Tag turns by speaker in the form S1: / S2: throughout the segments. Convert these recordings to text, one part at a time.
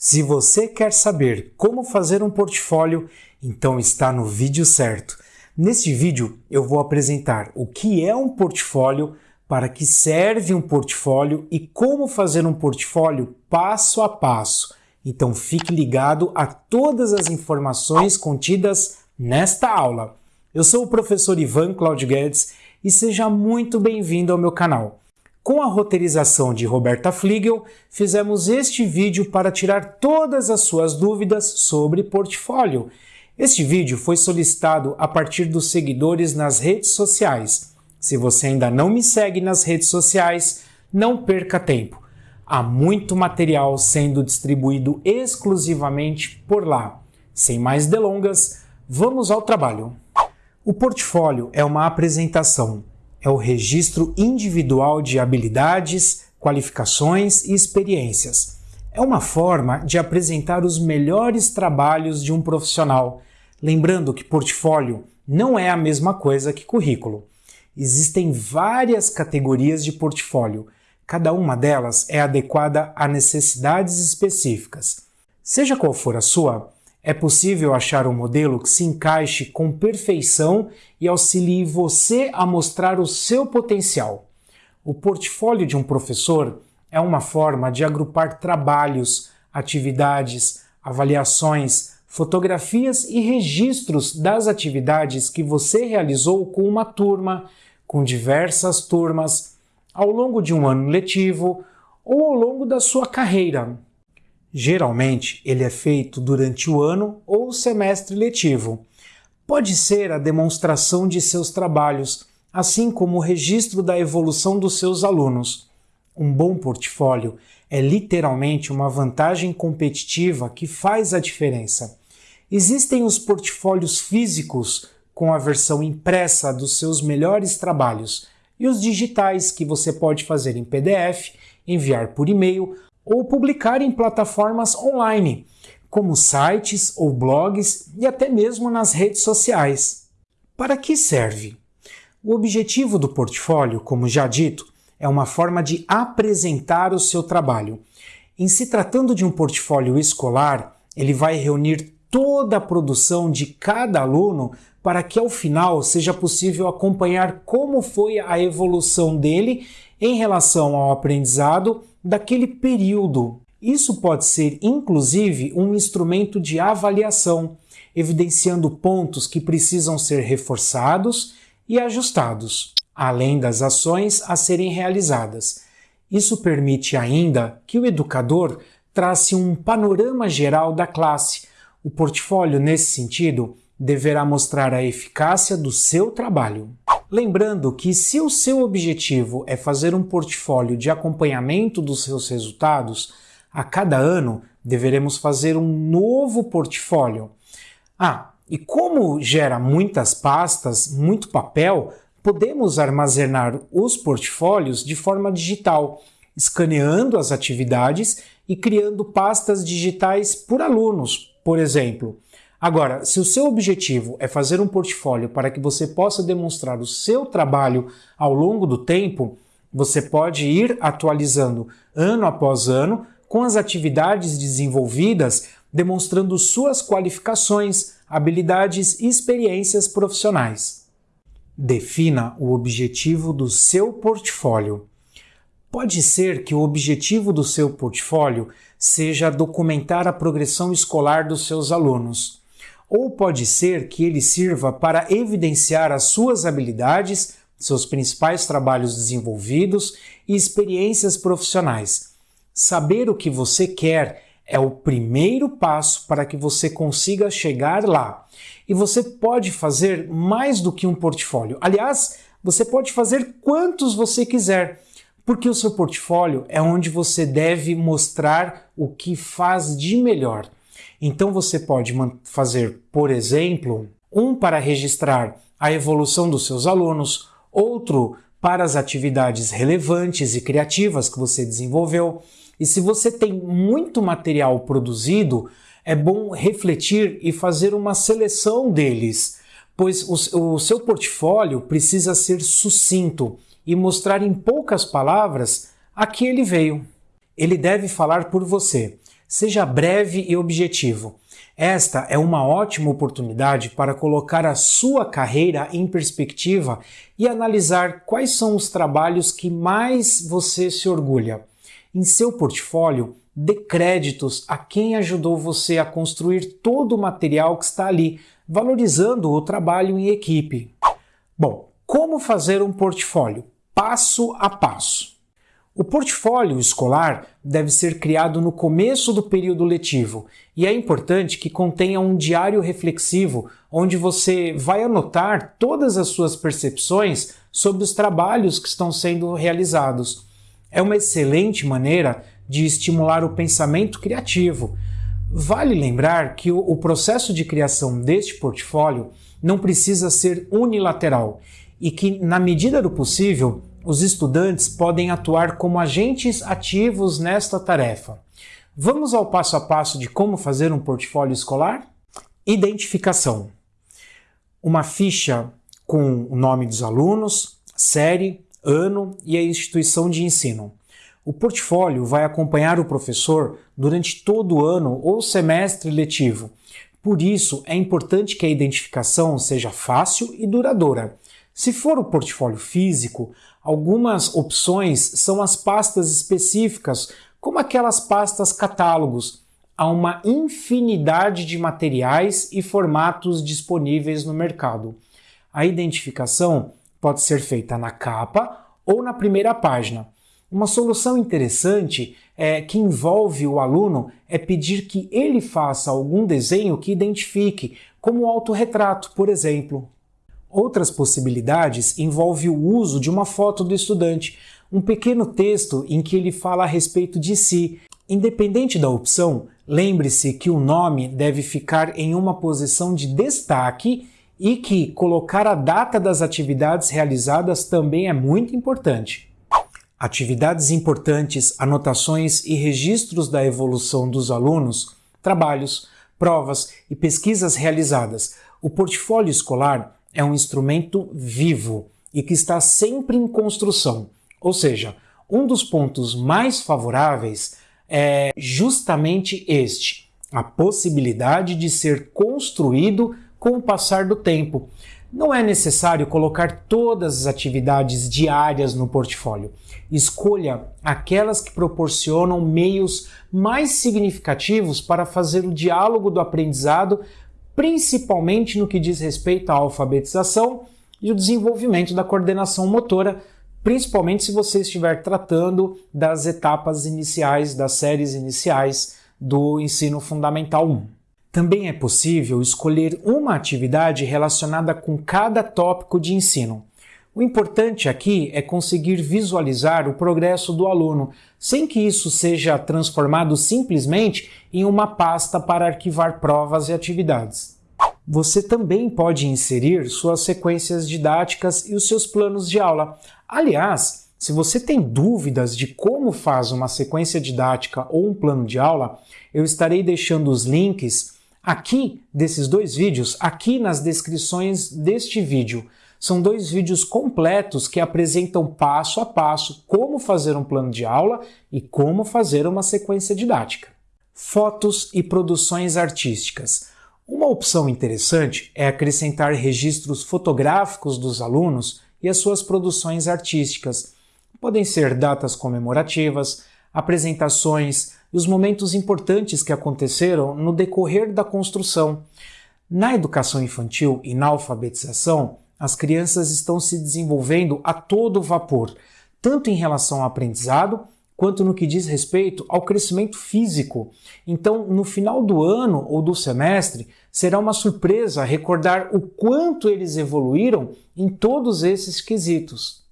S1: Se você quer saber como fazer um portfólio, então está no vídeo certo. Neste vídeo eu vou apresentar o que é um portfólio, para que serve um portfólio e como fazer um portfólio passo a passo. Então fique ligado a todas as informações contidas nesta aula. Eu sou o professor Ivan Claudio Guedes e seja muito bem-vindo ao meu canal. Com a roteirização de Roberta Fliegel, fizemos este vídeo para tirar todas as suas dúvidas sobre portfólio. Este vídeo foi solicitado a partir dos seguidores nas redes sociais. Se você ainda não me segue nas redes sociais, não perca tempo. Há muito material sendo distribuído exclusivamente por lá. Sem mais delongas, vamos ao trabalho. O portfólio é uma apresentação é o registro individual de habilidades, qualificações e experiências. É uma forma de apresentar os melhores trabalhos de um profissional, lembrando que portfólio não é a mesma coisa que currículo. Existem várias categorias de portfólio, cada uma delas é adequada a necessidades específicas. Seja qual for a sua, é possível achar um modelo que se encaixe com perfeição e auxilie você a mostrar o seu potencial. O portfólio de um professor é uma forma de agrupar trabalhos, atividades, avaliações, fotografias e registros das atividades que você realizou com uma turma, com diversas turmas, ao longo de um ano letivo ou ao longo da sua carreira. Geralmente, ele é feito durante o ano ou semestre letivo. Pode ser a demonstração de seus trabalhos, assim como o registro da evolução dos seus alunos. Um bom portfólio é literalmente uma vantagem competitiva que faz a diferença. Existem os portfólios físicos, com a versão impressa dos seus melhores trabalhos, e os digitais, que você pode fazer em PDF, enviar por e-mail ou publicar em plataformas online, como sites ou blogs e até mesmo nas redes sociais. Para que serve? O objetivo do portfólio, como já dito, é uma forma de apresentar o seu trabalho. Em se tratando de um portfólio escolar, ele vai reunir toda a produção de cada aluno para que ao final seja possível acompanhar como foi a evolução dele em relação ao aprendizado daquele período. Isso pode ser, inclusive, um instrumento de avaliação, evidenciando pontos que precisam ser reforçados e ajustados, além das ações a serem realizadas. Isso permite ainda que o educador trace um panorama geral da classe. O portfólio, nesse sentido, deverá mostrar a eficácia do seu trabalho. Lembrando que se o seu objetivo é fazer um portfólio de acompanhamento dos seus resultados, a cada ano deveremos fazer um novo portfólio. Ah, e como gera muitas pastas, muito papel, podemos armazenar os portfólios de forma digital, escaneando as atividades e criando pastas digitais por alunos, por exemplo. Agora, se o seu objetivo é fazer um portfólio para que você possa demonstrar o seu trabalho ao longo do tempo, você pode ir atualizando ano após ano com as atividades desenvolvidas, demonstrando suas qualificações, habilidades e experiências profissionais. Defina o objetivo do seu portfólio. Pode ser que o objetivo do seu portfólio seja documentar a progressão escolar dos seus alunos ou pode ser que ele sirva para evidenciar as suas habilidades, seus principais trabalhos desenvolvidos e experiências profissionais. Saber o que você quer é o primeiro passo para que você consiga chegar lá. E você pode fazer mais do que um portfólio. Aliás, você pode fazer quantos você quiser, porque o seu portfólio é onde você deve mostrar o que faz de melhor. Então você pode fazer, por exemplo, um para registrar a evolução dos seus alunos, outro para as atividades relevantes e criativas que você desenvolveu. E se você tem muito material produzido, é bom refletir e fazer uma seleção deles, pois o, o seu portfólio precisa ser sucinto e mostrar em poucas palavras a que ele veio. Ele deve falar por você Seja breve e objetivo. Esta é uma ótima oportunidade para colocar a sua carreira em perspectiva e analisar quais são os trabalhos que mais você se orgulha. Em seu portfólio, dê créditos a quem ajudou você a construir todo o material que está ali, valorizando o trabalho em equipe. Bom, como fazer um portfólio? Passo a passo. O portfólio escolar deve ser criado no começo do período letivo e é importante que contenha um diário reflexivo onde você vai anotar todas as suas percepções sobre os trabalhos que estão sendo realizados. É uma excelente maneira de estimular o pensamento criativo. Vale lembrar que o processo de criação deste portfólio não precisa ser unilateral e que, na medida do possível, os estudantes podem atuar como agentes ativos nesta tarefa. Vamos ao passo a passo de como fazer um portfólio escolar? Identificação. Uma ficha com o nome dos alunos, série, ano e a instituição de ensino. O portfólio vai acompanhar o professor durante todo o ano ou semestre letivo. Por isso, é importante que a identificação seja fácil e duradoura. Se for o portfólio físico, algumas opções são as pastas específicas, como aquelas pastas catálogos. Há uma infinidade de materiais e formatos disponíveis no mercado. A identificação pode ser feita na capa ou na primeira página. Uma solução interessante é, que envolve o aluno é pedir que ele faça algum desenho que identifique, como o autorretrato, por exemplo. Outras possibilidades envolvem o uso de uma foto do estudante, um pequeno texto em que ele fala a respeito de si. Independente da opção, lembre-se que o nome deve ficar em uma posição de destaque e que colocar a data das atividades realizadas também é muito importante. Atividades importantes, anotações e registros da evolução dos alunos, trabalhos, provas e pesquisas realizadas. O portfólio escolar é um instrumento vivo e que está sempre em construção. Ou seja, um dos pontos mais favoráveis é justamente este: a possibilidade de ser construído com o passar do tempo. Não é necessário colocar todas as atividades diárias no portfólio. Escolha aquelas que proporcionam meios mais significativos para fazer o diálogo do aprendizado principalmente no que diz respeito à alfabetização e o desenvolvimento da coordenação motora, principalmente se você estiver tratando das etapas iniciais, das séries iniciais do ensino fundamental 1. Também é possível escolher uma atividade relacionada com cada tópico de ensino. O importante aqui é conseguir visualizar o progresso do aluno, sem que isso seja transformado simplesmente em uma pasta para arquivar provas e atividades. Você também pode inserir suas sequências didáticas e os seus planos de aula. Aliás, se você tem dúvidas de como faz uma sequência didática ou um plano de aula, eu estarei deixando os links aqui desses dois vídeos, aqui nas descrições deste vídeo. São dois vídeos completos que apresentam passo a passo como fazer um plano de aula e como fazer uma sequência didática. Fotos e produções artísticas. Uma opção interessante é acrescentar registros fotográficos dos alunos e as suas produções artísticas. Podem ser datas comemorativas, apresentações e os momentos importantes que aconteceram no decorrer da construção. Na educação infantil e na alfabetização, as crianças estão se desenvolvendo a todo vapor, tanto em relação ao aprendizado quanto no que diz respeito ao crescimento físico. Então, no final do ano ou do semestre, será uma surpresa recordar o quanto eles evoluíram em todos esses quesitos.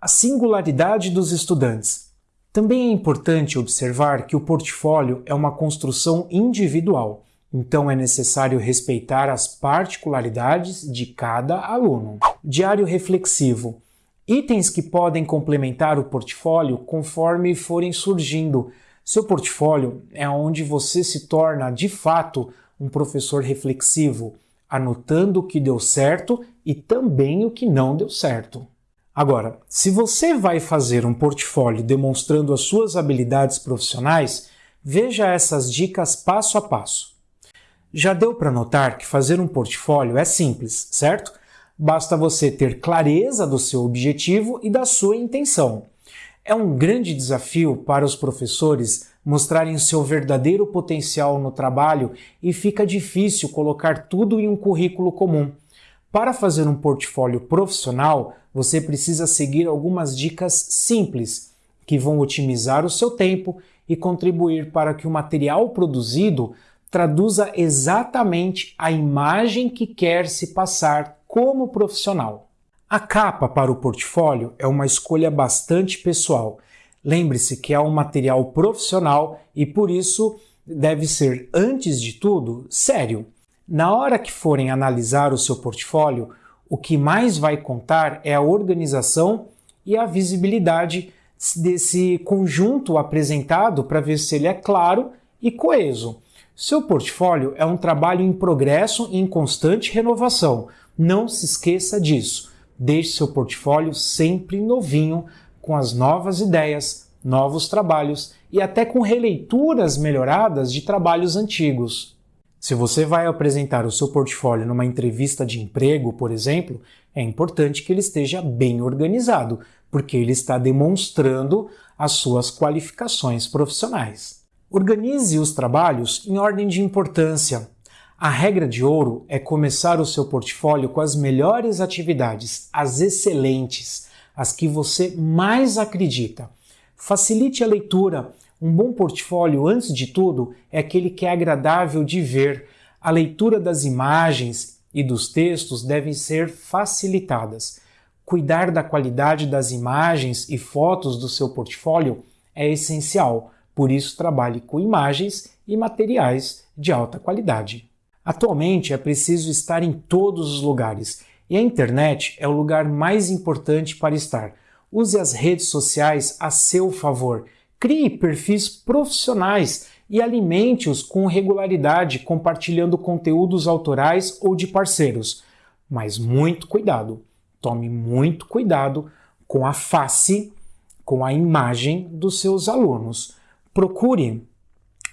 S1: A singularidade dos estudantes. Também é importante observar que o portfólio é uma construção individual. Então é necessário respeitar as particularidades de cada aluno. Diário reflexivo. Itens que podem complementar o portfólio conforme forem surgindo. Seu portfólio é onde você se torna de fato um professor reflexivo, anotando o que deu certo e também o que não deu certo. Agora, se você vai fazer um portfólio demonstrando as suas habilidades profissionais, Veja essas dicas passo a passo. Já deu para notar que fazer um portfólio é simples, certo? Basta você ter clareza do seu objetivo e da sua intenção. É um grande desafio para os professores mostrarem o seu verdadeiro potencial no trabalho e fica difícil colocar tudo em um currículo comum. Para fazer um portfólio profissional, você precisa seguir algumas dicas simples que vão otimizar o seu tempo e contribuir para que o material produzido traduza exatamente a imagem que quer se passar como profissional. A capa para o portfólio é uma escolha bastante pessoal. Lembre-se que é um material profissional e por isso deve ser, antes de tudo, sério. Na hora que forem analisar o seu portfólio, o que mais vai contar é a organização e a visibilidade desse conjunto apresentado para ver se ele é claro e coeso. Seu portfólio é um trabalho em progresso e em constante renovação. Não se esqueça disso. Deixe seu portfólio sempre novinho, com as novas ideias, novos trabalhos e até com releituras melhoradas de trabalhos antigos. Se você vai apresentar o seu portfólio numa entrevista de emprego, por exemplo, é importante que ele esteja bem organizado, porque ele está demonstrando as suas qualificações profissionais. Organize os trabalhos em ordem de importância. A regra de ouro é começar o seu portfólio com as melhores atividades, as excelentes, as que você mais acredita. Facilite a leitura, um bom portfólio, antes de tudo, é aquele que é agradável de ver. A leitura das imagens e dos textos devem ser facilitadas. Cuidar da qualidade das imagens e fotos do seu portfólio é essencial, por isso trabalhe com imagens e materiais de alta qualidade. Atualmente é preciso estar em todos os lugares e a internet é o lugar mais importante para estar. Use as redes sociais a seu favor Crie perfis profissionais e alimente-os com regularidade, compartilhando conteúdos autorais ou de parceiros. Mas muito cuidado, tome muito cuidado com a face, com a imagem dos seus alunos. Procure,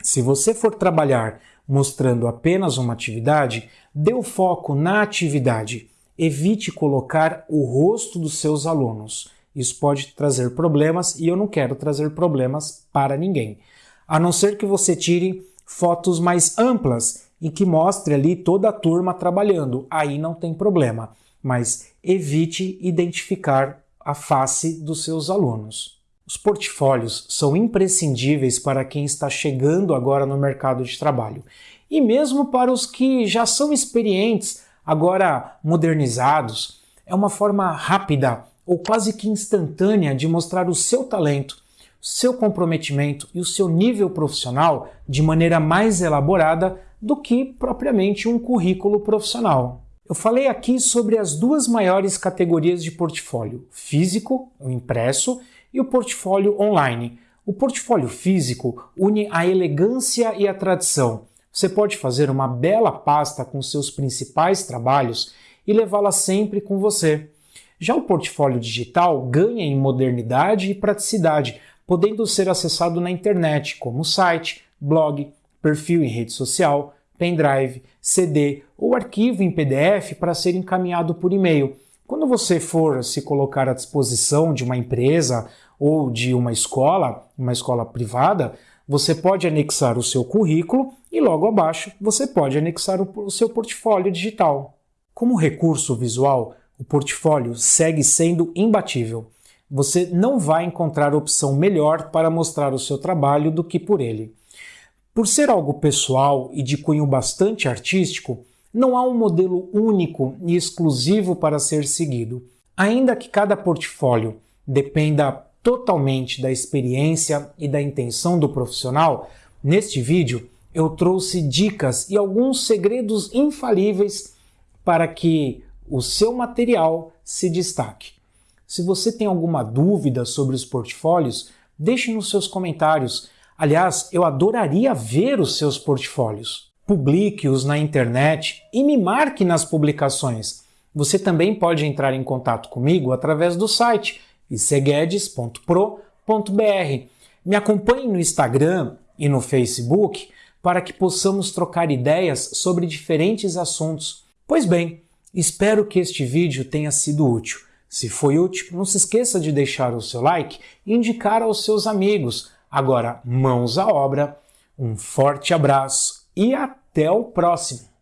S1: se você for trabalhar mostrando apenas uma atividade, dê o foco na atividade. Evite colocar o rosto dos seus alunos. Isso pode trazer problemas e eu não quero trazer problemas para ninguém. A não ser que você tire fotos mais amplas e que mostre ali toda a turma trabalhando. Aí não tem problema, mas evite identificar a face dos seus alunos. Os portfólios são imprescindíveis para quem está chegando agora no mercado de trabalho. E mesmo para os que já são experientes, agora modernizados, é uma forma rápida ou quase que instantânea de mostrar o seu talento, seu comprometimento e o seu nível profissional de maneira mais elaborada do que propriamente um currículo profissional. Eu falei aqui sobre as duas maiores categorias de portfólio: físico, o impresso, e o portfólio online. O portfólio físico une a elegância e a tradição. Você pode fazer uma bela pasta com seus principais trabalhos e levá-la sempre com você. Já o portfólio digital ganha em modernidade e praticidade, podendo ser acessado na internet, como site, blog, perfil em rede social, pendrive, CD ou arquivo em PDF para ser encaminhado por e-mail. Quando você for se colocar à disposição de uma empresa ou de uma escola, uma escola privada, você pode anexar o seu currículo e logo abaixo você pode anexar o seu portfólio digital. Como recurso visual, o portfólio segue sendo imbatível. Você não vai encontrar opção melhor para mostrar o seu trabalho do que por ele. Por ser algo pessoal e de cunho bastante artístico, não há um modelo único e exclusivo para ser seguido. Ainda que cada portfólio dependa totalmente da experiência e da intenção do profissional, neste vídeo eu trouxe dicas e alguns segredos infalíveis para que o seu material se destaque. Se você tem alguma dúvida sobre os portfólios, deixe nos seus comentários. Aliás, eu adoraria ver os seus portfólios. Publique-os na internet e me marque nas publicações. Você também pode entrar em contato comigo através do site iceguedes.pro.br. Me acompanhe no Instagram e no Facebook para que possamos trocar ideias sobre diferentes assuntos. Pois bem, espero que este vídeo tenha sido útil. Se foi útil, não se esqueça de deixar o seu like e indicar aos seus amigos. Agora, mãos à obra, um forte abraço e até o próximo!